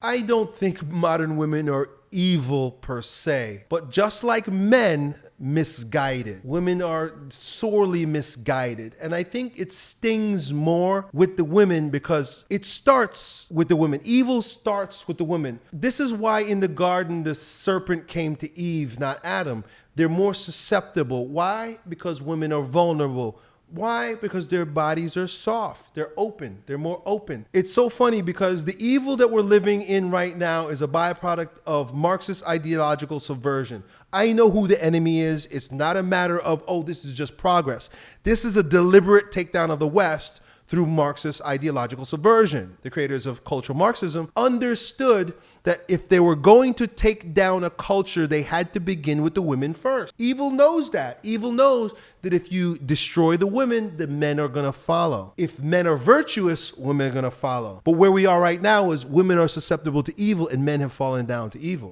I don't think modern women are evil per se, but just like men, misguided. Women are sorely misguided. And I think it stings more with the women because it starts with the women. Evil starts with the women. This is why in the garden the serpent came to Eve, not Adam. They're more susceptible. Why? Because women are vulnerable why? Because their bodies are soft. They're open. They're more open. It's so funny because the evil that we're living in right now is a byproduct of Marxist ideological subversion. I know who the enemy is. It's not a matter of, oh, this is just progress. This is a deliberate takedown of the West through Marxist ideological subversion. The creators of cultural Marxism understood that if they were going to take down a culture, they had to begin with the women first. Evil knows that. Evil knows that if you destroy the women, the men are going to follow. If men are virtuous, women are going to follow. But where we are right now is women are susceptible to evil and men have fallen down to evil.